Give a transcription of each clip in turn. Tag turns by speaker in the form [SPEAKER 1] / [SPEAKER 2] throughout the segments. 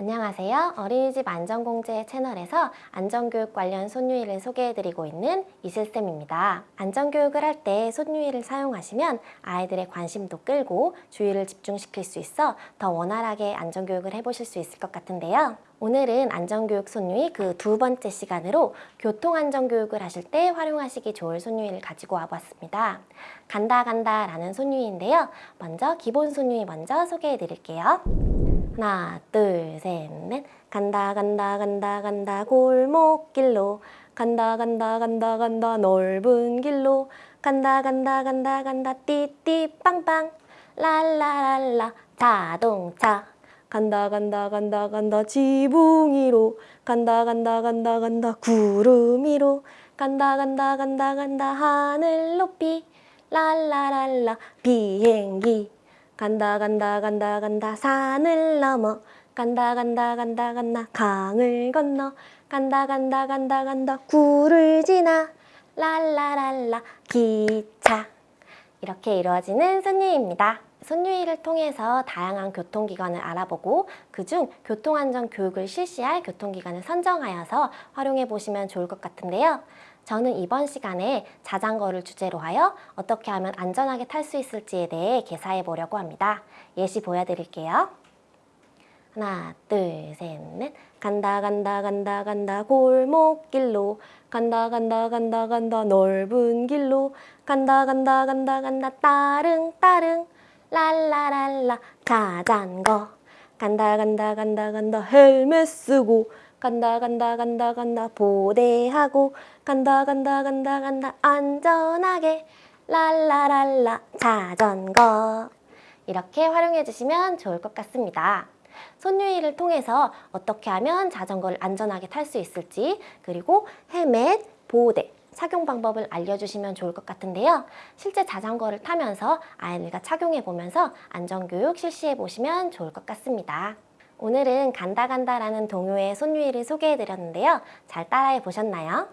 [SPEAKER 1] 안녕하세요. 어린이집 안전공제 채널에서 안전교육 관련 손유이를 소개해드리고 있는 이슬쌤입니다. 안전교육을 할 때 손유이를 사용하시면 아이들의 관심도 끌고 주의를 집중시킬 수 있어 더 원활하게 안전교육을 해보실 수 있을 것 같은데요. 오늘은 안전교육 손유이 그두 번째 시간으로 교통안전교육을 하실 때 활용하시기 좋을 손유이를 가지고 와봤습니다. 간다 간다 라는 손유이인데요. 먼저 기본 손유이 먼저 소개해 드릴게요. 하나 둘 셋 넷 간다 간다 간다 간다 골목길로 간다 간다 간다 간다 넓은 길로 간다 간다 간다 간다 띠띠 빵빵 랄라랄라 자동차 간다 간다 간다 간다 지붕 위로 간다 간다 간다 간다 구름 위로 간다 간다 간다 간다 하늘 높이 랄라랄라 비행기 간다 간다 간다 간다 산을 넘어 간다 간다 간다 간다 강을 건너 간다 간다 간다 간다 굴을 지나 랄라랄라 기차 이렇게 이루어지는 손유입니다. 손유이를 통해서 다양한 교통기관을 알아보고 그중 교통안전 교육을 실시할 교통기관을 선정하여서 활용해 보시면 좋을 것 같은데요. 저는 이번 시간에 자전거를 주제로 하여 어떻게 하면 안전하게 탈 수 있을지에 대해 개사해 보려고 합니다. 예시 보여드릴게요. 하나, 둘, 셋, 넷. 간다, 간다, 간다, 간다, 골목길로. 간다, 간다, 간다, 간다, 넓은 길로. 간다, 간다, 간다, 간다, 따릉, 따릉. 랄라랄라, 자전거. 간다, 간다, 간다, 간다, 헬멧 쓰고. 간다, 간다, 간다, 간다, 보대하고. 간다, 간다, 간다, 간다, 안전하게. 랄라랄라, 자전거. 이렇게 활용해 주시면 좋을 것 같습니다. 손유이를 통해서 어떻게 하면 자전거를 안전하게 탈 수 있을지 그리고 헬멧, 보호대 착용 방법을 알려주시면 좋을 것 같은데요. 실제 자전거를 타면서 아이들과 착용해 보면서 안전교육 실시해 보시면 좋을 것 같습니다. 오늘은 간다 간다라는 동요의 손유이를 소개해 드렸는데요. 잘 따라해 보셨나요?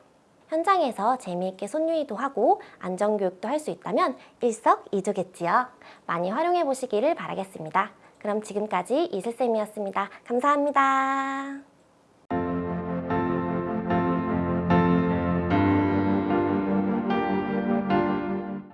[SPEAKER 1] 현장에서 재미있게 손유이도 하고 안전교육도 할 수 있다면 일석이조겠지요. 많이 활용해 보시기를 바라겠습니다. 그럼 지금까지 이슬쌤이었습니다. 감사합니다.